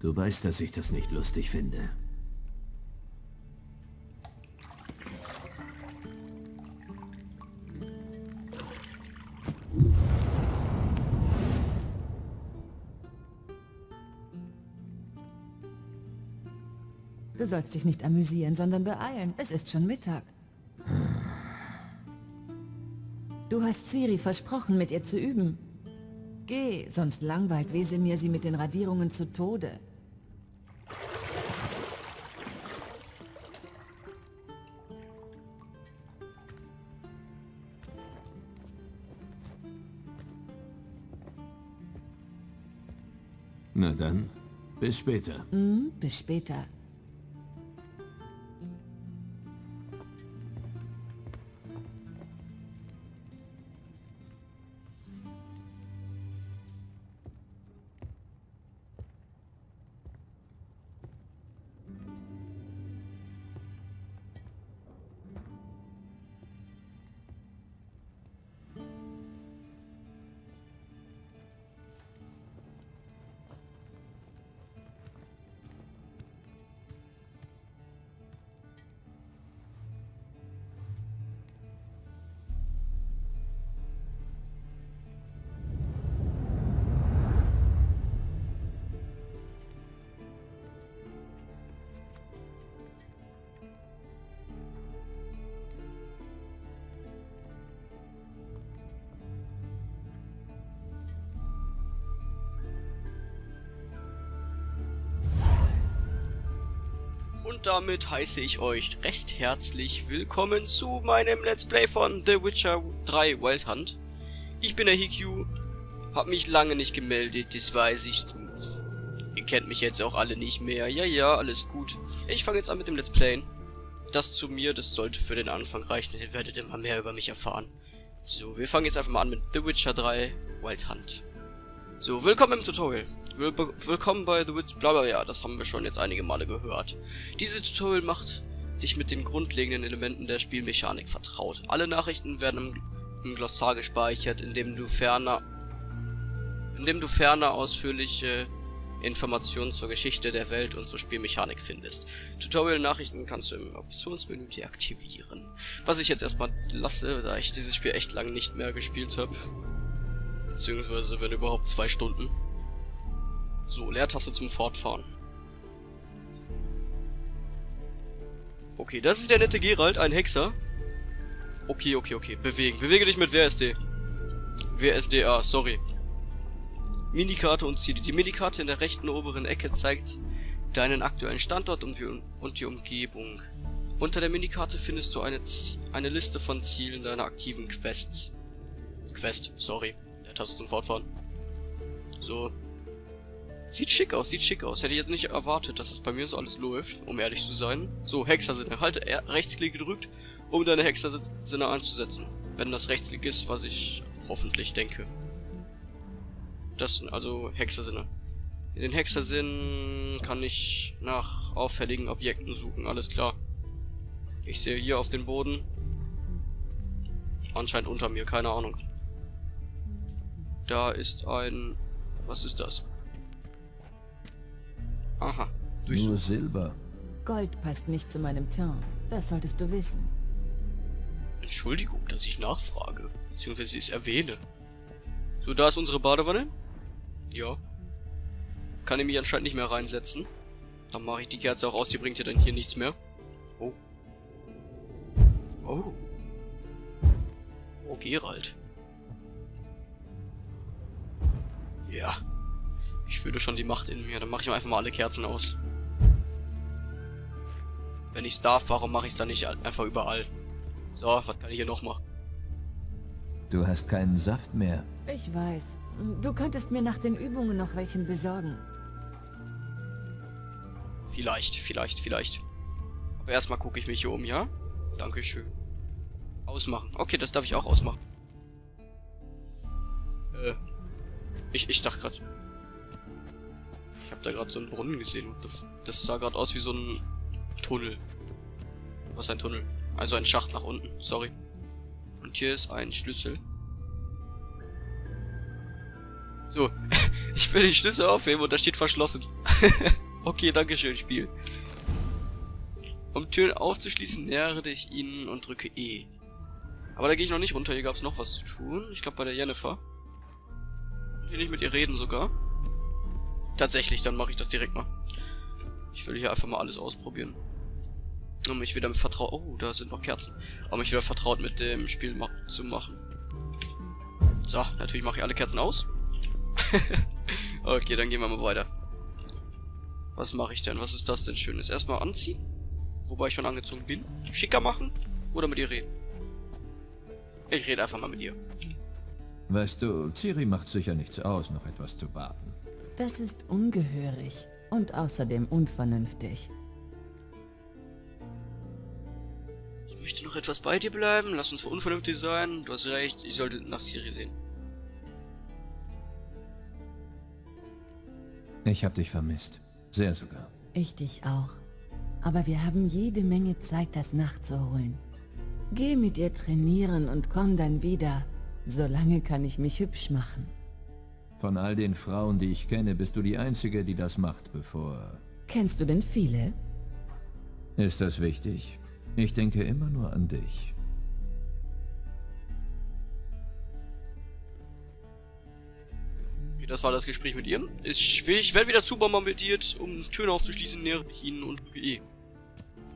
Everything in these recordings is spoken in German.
Du weißt, dass ich das nicht lustig finde. Du sollst dich nicht amüsieren, sondern beeilen. Es ist schon Mittag. Du hast Ciri versprochen, mit ihr zu üben. Geh, sonst langweilt Wesemir sie mit den Radierungen zu Tode. Dann, bis später. Hm, bis später. Und damit heiße ich euch recht herzlich willkommen zu meinem Let's Play von The Witcher 3 Wild Hunt. Ich bin der Hikyu, hab mich lange nicht gemeldet, das weiß ich. Ihr kennt mich jetzt auch alle nicht mehr. Ja, ja, alles gut. Ich fange jetzt an mit dem Let's Playen. Das zu mir, das sollte für den Anfang reichen, ihr werdet immer mehr über mich erfahren. So, wir fangen jetzt einfach mal an mit The Witcher 3 Wild Hunt. So, willkommen im Tutorial. Will willkommen bei The Witch, bla, ja, das haben wir schon jetzt einige Male gehört. Dieses Tutorial macht dich mit den grundlegenden Elementen der Spielmechanik vertraut. Alle Nachrichten werden im, im Glossar gespeichert, indem du ferner, indem du ferner ausführliche Informationen zur Geschichte der Welt und zur Spielmechanik findest. Tutorial-Nachrichten kannst du im Optionsmenü deaktivieren. Was ich jetzt erstmal lasse, da ich dieses Spiel echt lange nicht mehr gespielt habe. Beziehungsweise, wenn überhaupt, zwei Stunden. So, Leertaste zum Fortfahren. Okay, das ist der nette Gerald, ein Hexer. Okay, okay, okay. Bewegen. Bewege dich mit WSD. WSDA, sorry. Minikarte und Ziele. Die Minikarte in der rechten oberen Ecke zeigt deinen aktuellen Standort und die, Umgebung. Unter der Minikarte findest du eine, Z eine Liste von Zielen deiner aktiven Quests. Quest, sorry. Der Taste zum Fortfahren. So, Sieht schick aus, sieht schick aus. Hätte ich jetzt nicht erwartet, dass es bei mir so alles läuft, um ehrlich zu sein. So, Hexersinne. Halte Rechtsklick gedrückt, um deine Hexersinne einzusetzen. Wenn das Rechtsklick ist, was ich hoffentlich denke. Das sind also Hexersinne. In den Hexersinn kann ich nach auffälligen Objekten suchen, alles klar. Ich sehe hier auf den Boden. Anscheinend unter mir, keine Ahnung. Da ist ein... Was ist das? Aha. Durchsuch. Nur Silber. Gold passt nicht zu meinem Teint. Das solltest du wissen. Entschuldigung, dass ich nachfrage. Beziehungsweise es erwähne. So, da ist unsere Badewanne. Ja. Kann ich mich anscheinend nicht mehr reinsetzen. Dann mache ich die Kerze auch aus, die bringt ja dann hier nichts mehr. Oh. Oh. Oh, Gerald. Ja. Ich fühle schon die Macht in mir. Dann mache ich einfach mal alle Kerzen aus. Wenn ich's darf, warum mache ich es dann nicht einfach überall? So, was kann ich hier noch machen? Du hast keinen Saft mehr. Ich weiß. Du könntest mir nach den Übungen noch welchen besorgen. Vielleicht, vielleicht, vielleicht. Aber erstmal gucke ich mich hier um, ja? Dankeschön. Ausmachen. Okay, das darf ich auch ausmachen. Äh. Ich, ich dachte gerade... Ich habe da gerade so einen Brunnen gesehen. Das sah gerade aus wie so ein Tunnel. Was ein Tunnel? Also ein Schacht nach unten. Sorry. Und hier ist ein Schlüssel. So. Ich will die Schlüssel aufheben und da steht verschlossen. okay, danke schön, Spiel. Um Türen aufzuschließen, nähere dich ihnen und drücke E. Aber da gehe ich noch nicht runter, hier gab es noch was zu tun. Ich glaube bei der Jennifer. Hier nicht mit ihr reden sogar. Tatsächlich, dann mache ich das direkt mal. Ich will hier einfach mal alles ausprobieren. Um mich wieder vertraut... Oh, da sind noch Kerzen. Um mich wieder vertraut mit dem Spiel ma zu machen. So, natürlich mache ich alle Kerzen aus. okay, dann gehen wir mal weiter. Was mache ich denn? Was ist das denn Schönes? Erstmal anziehen. Wobei ich schon angezogen bin. Schicker machen oder mit ihr reden? Ich rede einfach mal mit ihr. Weißt du, Ciri macht sicher nichts aus, noch etwas zu warten. Das ist ungehörig und außerdem unvernünftig. Ich möchte noch etwas bei dir bleiben. Lass uns unvernünftig sein. Du hast recht, ich sollte nach Ciri sehen. Ich hab dich vermisst. Sehr sogar. Ich dich auch. Aber wir haben jede Menge Zeit, das nachzuholen. Geh mit ihr trainieren und komm dann wieder. Solange kann ich mich hübsch machen. Von all den Frauen, die ich kenne, bist du die Einzige, die das macht, bevor... Kennst du denn viele? Ist das wichtig? Ich denke immer nur an dich. Okay, das war das Gespräch mit ihr. Ich, ich werde wieder zubombardiert, um Türen aufzuschließen, nähere ich ihnen und drücke E.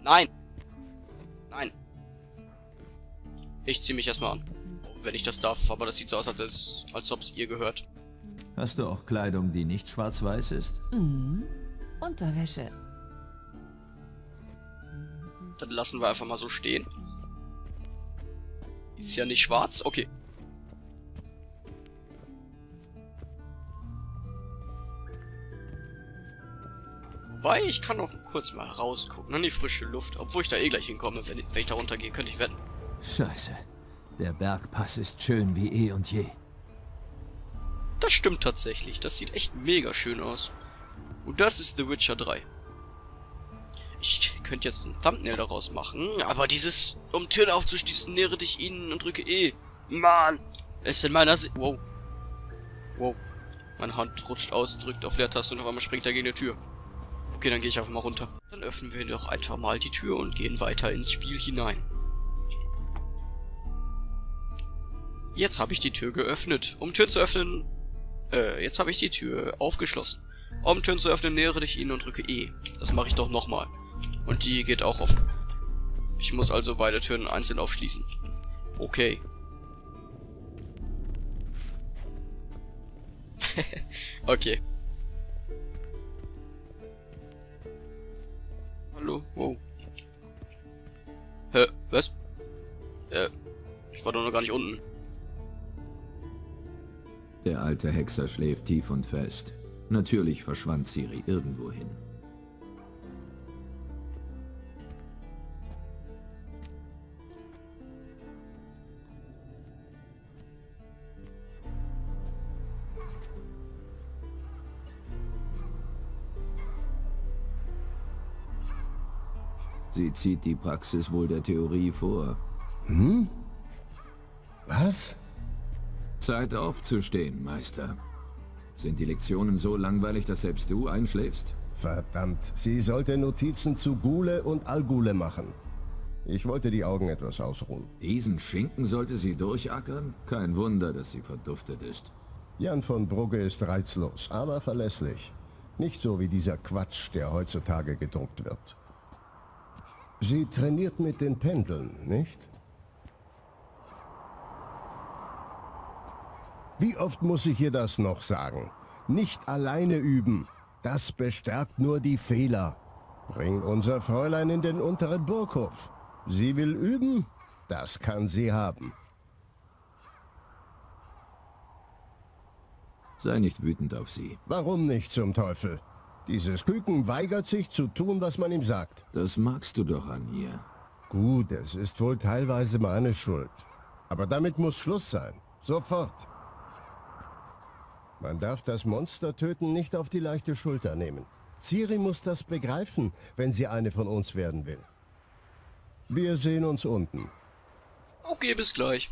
Nein! Nein. Ich ziehe mich erstmal an. Wenn ich das darf, aber das sieht so aus, als, als ob es ihr gehört. Hast du auch Kleidung, die nicht schwarz-weiß ist? Mhm. Unterwäsche. Dann lassen wir einfach mal so stehen. Ist ja nicht schwarz? Okay. Wobei, ich kann noch kurz mal rausgucken an die frische Luft. Obwohl ich da eh gleich hinkomme, wenn, wenn ich da runtergehe, könnte ich wetten. Scheiße. Der Bergpass ist schön wie eh und je. Das stimmt tatsächlich. Das sieht echt mega schön aus. Und das ist The Witcher 3. Ich könnte jetzt ein Thumbnail daraus machen, aber dieses, um Türen aufzuschließen, nähere dich ihnen und drücke E. Mann! Es ist in meiner Si Wow. Wow. Meine Hand rutscht aus, drückt auf Leertaste und auf einmal springt er gegen die Tür. Okay, dann gehe ich einfach mal runter. Dann öffnen wir doch einfach mal die Tür und gehen weiter ins Spiel hinein. Jetzt habe ich die Tür geöffnet. Um Tür zu öffnen... Äh, jetzt habe ich die Tür aufgeschlossen. Um Türen zu öffnen, nähere dich ihnen und drücke E. Das mache ich doch nochmal. Und die geht auch offen. Ich muss also beide Türen einzeln aufschließen. Okay. okay. Hallo? Wow. Hä? Was? Äh, ich war doch noch gar nicht unten. Der alte Hexer schläft tief und fest. Natürlich verschwand Ciri irgendwohin. Sie zieht die Praxis wohl der Theorie vor. Hm? Was? Zeit aufzustehen, Meister. Sind die Lektionen so langweilig, dass selbst du einschläfst? Verdammt, sie sollte Notizen zu Gule und Algule machen. Ich wollte die Augen etwas ausruhen. Diesen Schinken sollte sie durchackern? Kein Wunder, dass sie verduftet ist. Jan von Brugge ist reizlos, aber verlässlich. Nicht so wie dieser Quatsch, der heutzutage gedruckt wird. Sie trainiert mit den Pendeln, nicht? Wie oft muss ich ihr das noch sagen? Nicht alleine üben. Das bestärkt nur die Fehler. Bring unser Fräulein in den unteren Burghof. Sie will üben? Das kann sie haben. Sei nicht wütend auf sie. Warum nicht zum Teufel? Dieses Küken weigert sich zu tun, was man ihm sagt. Das magst du doch an ihr. Gut, es ist wohl teilweise meine Schuld. Aber damit muss Schluss sein. Sofort. Man darf das Monster töten nicht auf die leichte Schulter nehmen. Ciri muss das begreifen, wenn sie eine von uns werden will. Wir sehen uns unten. Okay, bis gleich.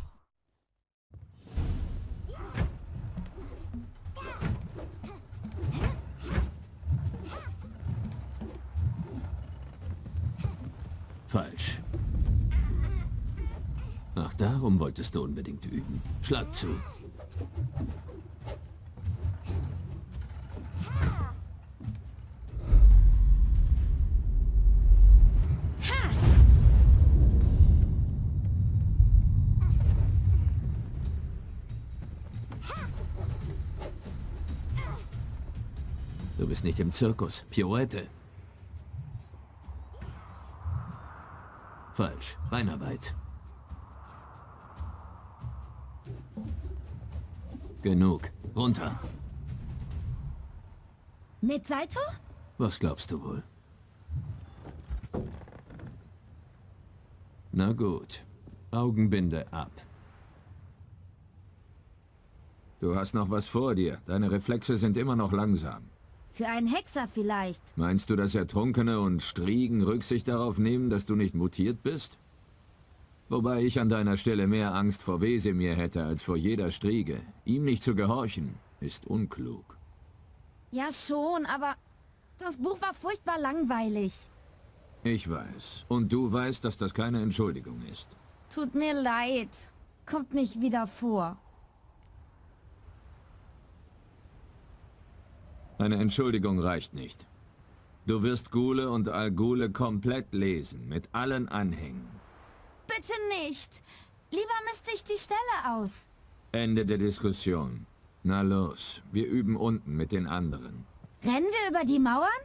Falsch. Ach, darum wolltest du unbedingt üben. Schlag zu. Nicht im Zirkus. Pirouette. Falsch. Beinarbeit. Genug. Runter. Mit Salto? Was glaubst du wohl? Na gut. Augenbinde ab. Du hast noch was vor dir. Deine Reflexe sind immer noch langsam. Für einen Hexer vielleicht. Meinst du, dass Ertrunkene und Striegen Rücksicht darauf nehmen, dass du nicht mutiert bist? Wobei ich an deiner Stelle mehr Angst vor Wesemir hätte als vor jeder Striege. Ihm nicht zu gehorchen, ist unklug. Ja schon, aber das Buch war furchtbar langweilig. Ich weiß. Und du weißt, dass das keine Entschuldigung ist. Tut mir leid. Kommt nicht wieder vor. Eine Entschuldigung reicht nicht. Du wirst Gule und Algule komplett lesen, mit allen Anhängen. Bitte nicht. Lieber misst sich die Stelle aus. Ende der Diskussion. Na los, wir üben unten mit den anderen. Rennen wir über die Mauern?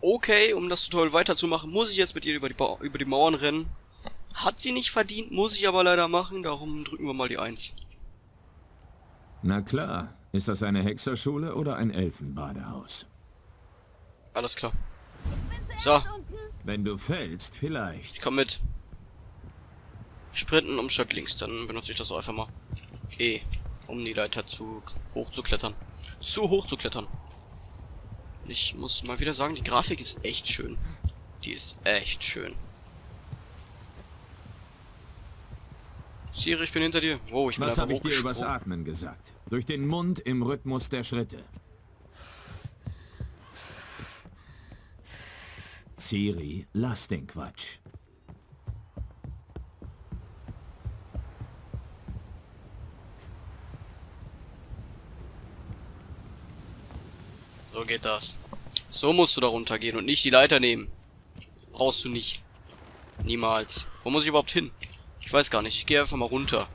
Okay, um das Tutorial weiterzumachen, muss ich jetzt mit ihr über die, ba über die Mauern rennen. Hat sie nicht verdient, muss ich aber leider machen, darum drücken wir mal die 1. Na klar, ist das eine Hexerschule oder ein Elfenbadehaus? Alles klar. So. Wenn du fällst, vielleicht. Ich komm mit. Sprinten um statt links, dann benutze ich das auch einfach mal. E, um die Leiter zu hoch zu klettern. Zu hoch zu klettern. Ich muss mal wieder sagen, die Grafik ist echt schön. Die ist echt schön. Siri, ich bin hinter dir. Wow, ich bin Was habe ich dir übers. Atmen gesagt? Durch den Mund im Rhythmus der Schritte. Ciri, lass den Quatsch. So geht das. So musst du da runtergehen und nicht die Leiter nehmen. Brauchst du nicht. Niemals. Wo muss ich überhaupt hin? Ich weiß gar nicht. Ich gehe einfach mal runter.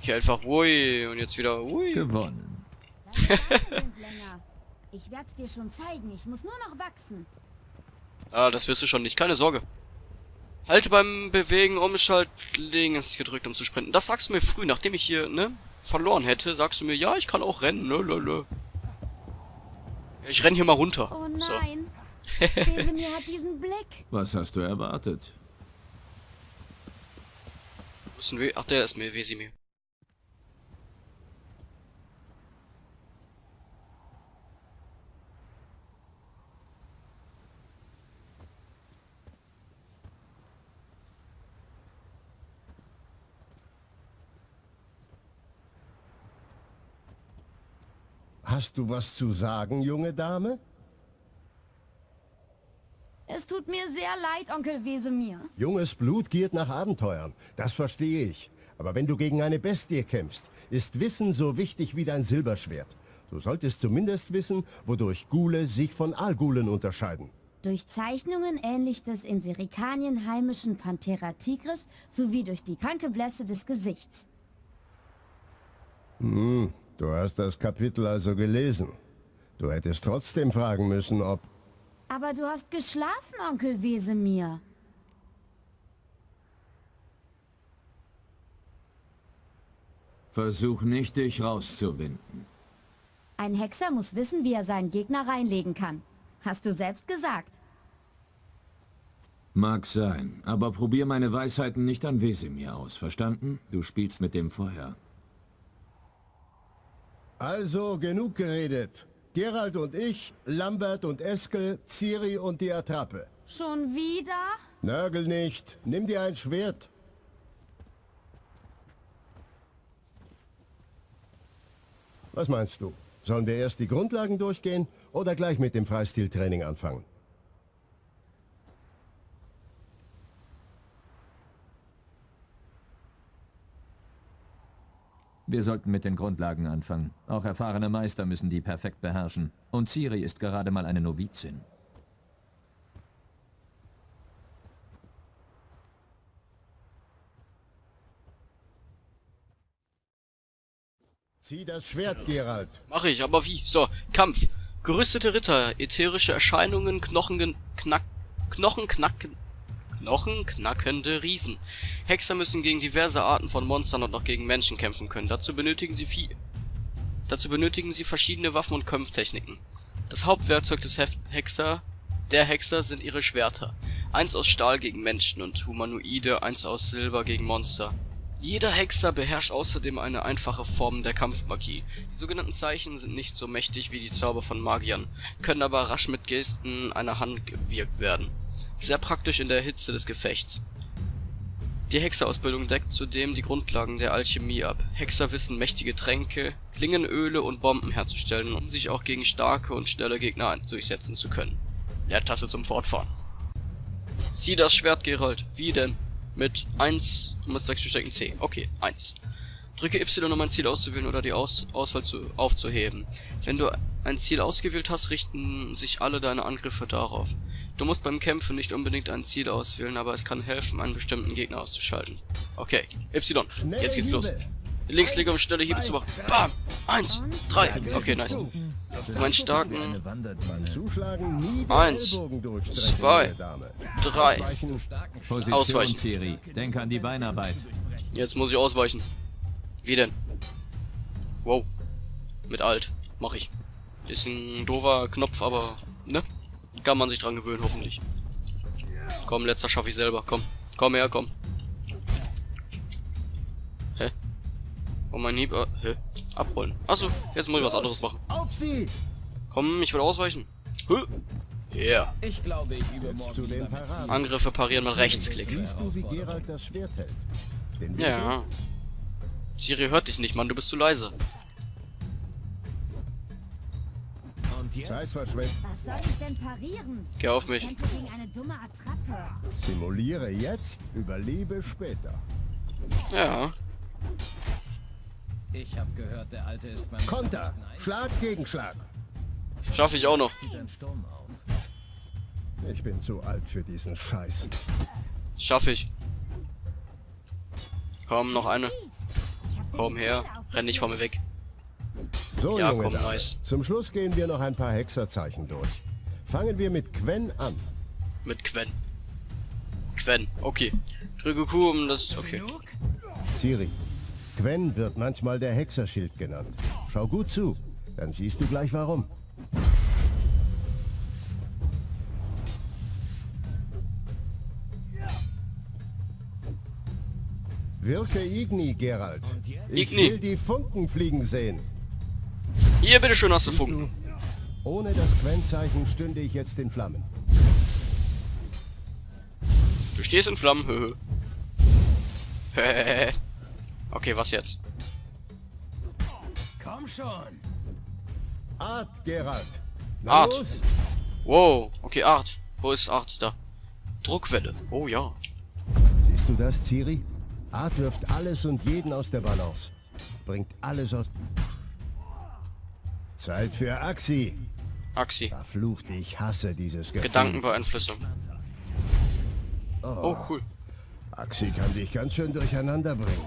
Hier einfach, ui, und jetzt wieder, ui. Gewonnen. Ich werd's dir schon zeigen. Ich muss nur noch wachsen. Ah, das wirst du schon nicht. Keine Sorge. Halte beim Bewegen Umschalt links gedrückt, um zu sprinten. Das sagst du mir früh, nachdem ich hier, ne, verloren hätte, sagst du mir, ja, ich kann auch rennen, ne, ne, ne. Ich renn hier mal runter. Oh So. nein. Wesemir hat diesen Blick. Was hast du erwartet? Ist ein We Ach, der ist mir Wesimir. Hast du was zu sagen, junge Dame? Tut mir sehr leid, Onkel Wesemir. Junges Blut giert nach Abenteuern, das verstehe ich. Aber wenn du gegen eine Bestie kämpfst, ist Wissen so wichtig wie dein Silberschwert. Du solltest zumindest wissen, wodurch Gule sich von Algulen unterscheiden. Durch Zeichnungen ähnlich des in Serikanien heimischen Panthera tigris sowie durch die kranke Blässe des Gesichts. Du hast das Kapitel also gelesen. Du hättest trotzdem fragen müssen, ob... Aber du hast geschlafen, Onkel Wesemir. Versuch nicht, dich rauszuwinden. Ein Hexer muss wissen, wie er seinen Gegner reinlegen kann. Hast du selbst gesagt. Mag sein, aber probier meine Weisheiten nicht an Wesemir aus, verstanden? Du spielst mit dem Feuer. Also, genug geredet. Gerald und ich, Lambert und Eskel, Ciri und die Attrappe. Schon wieder? Nörgel nicht. Nimm dir ein Schwert. Was meinst du? Sollen wir erst die Grundlagen durchgehen oder gleich mit dem Freistiltraining anfangen? Wir sollten mit den Grundlagen anfangen. Auch erfahrene Meister müssen die perfekt beherrschen. Und Ciri ist gerade mal eine Novizin. Zieh das Schwert, Geralt. Mache ich, aber wie? So, Kampf. Gerüstete Ritter, ätherische Erscheinungen, Knochen, knack, Knochenknacken, Knochenknackende Riesen. Hexer müssen gegen diverse Arten von Monstern und auch gegen Menschen kämpfen können. Dazu benötigen sie viel. Dazu benötigen sie verschiedene Waffen und Kampftechniken. Das Hauptwerkzeug des Hef Hexer, der Hexer sind ihre Schwerter. Eins aus Stahl gegen Menschen und Humanoide, eins aus Silber gegen Monster. Jeder Hexer beherrscht außerdem eine einfache Form der Kampfmagie. Die sogenannten Zeichen sind nicht so mächtig wie die Zauber von Magiern, können aber rasch mit Gesten einer Hand gewirkt werden. Sehr praktisch in der Hitze des Gefechts. Die Hexerausbildung deckt zudem die Grundlagen der Alchemie ab. Hexer wissen mächtige Tränke, Klingenöle und Bomben herzustellen, um sich auch gegen starke und schnelle Gegner durchsetzen zu können. Leertaste zum Fortfahren. Zieh das Schwert, Geralt. Wie denn? Mit 1, du musst stecken C. Okay, 1. Drücke Y, um ein Ziel auszuwählen oder die Aus Auswahl zu aufzuheben. Wenn du ein Ziel ausgewählt hast, richten sich alle deine Angriffe darauf. Du musst beim Kämpfen nicht unbedingt ein Ziel auswählen, aber es kann helfen, einen bestimmten Gegner auszuschalten. Okay, Y. Jetzt geht's los. Links liege um schnelle Hiebe zu machen. Bam! Eins, drei. Okay, nice. Um einen starken... Eins, zwei, drei. Ausweichen. Denk an die Beinarbeit. Jetzt muss ich ausweichen. Wie denn? Wow. Mit Alt. Mach ich. Ist ein doofer Knopf, aber... Ne? Kann man sich dran gewöhnen, hoffentlich. Komm, letzter schaffe ich selber. Komm. Komm her, komm. Hä? Oh, mein Hieb... Äh, hä? Abrollen. Achso, jetzt muss ich was anderes machen. Auf sie! Komm, ich will ausweichen. Hä? Yeah. Ich glaube, ich übe Jetzt morgen zu den lieber mit Paraden. Angriffe parieren mit Rechtsklick. Siehst du, wie Geralt das Schwert hält? Den Winkel? Ja. Siri hört dich nicht, Mann. Du bist zu leise. Zeit verschwendet. Was soll ich denn parieren? Geh auf mich. Kämpfe gegen eine dumme Attrappe. Simuliere jetzt, überlebe später. Ja. Ich habe gehört, der Alte ist beim Konter! Schlag gegen Schlag! Schaffe ich auch noch. Ich bin zu alt für diesen Scheiß. Schaffe ich. Komm, noch eine. Komm her. Renn nicht vor mir weg. So, Ja, junge komm, Dame. nice. Zum Schluss gehen wir noch ein paar Hexerzeichen durch. Fangen wir mit Quen an. Mit Quen. Quen. Okay. Drücke Q, um das... Okay. Ciri. Quen wird manchmal der Hexerschild genannt. Schau gut zu, dann siehst du gleich warum. Wirke Igni, Geralt. Ich Igni. will die Funken fliegen sehen. Hier, bitteschön, hast du Funken. ohne das Quen-Zeichen stünde ich jetzt in Flammen. Du stehst in Flammen. Hö, hö. okay, was jetzt? Komm schon! Art, Geralt. Na Art. los? Wow. Okay, Art. Wo ist Art? Da. Druckwelle. Oh ja. Siehst du das, Ciri? Art wirft alles und jeden aus der Balance. Bringt alles aus... Zeit für Axi. Axi. Verflucht, ich hasse dieses Gefühl. Gedankenbeeinflussung. Oh, cool. Axi kann dich ganz schön durcheinander bringen.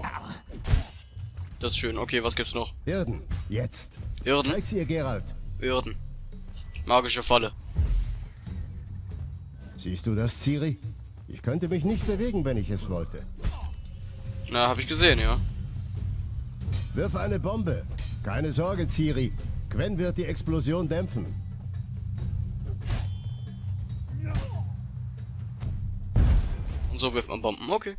Das ist schön. Okay, was gibt's noch? Irden, jetzt. Irden. Zeig's ihr, Geralt. Irden. Magische Falle. Siehst du das, Ciri? Ich könnte mich nicht bewegen, wenn ich es wollte. Na, hab ich gesehen, ja. Wirf eine Bombe. Keine Sorge, Ciri. Gwen wird die Explosion dämpfen. Und so wirft man Bomben. Okay.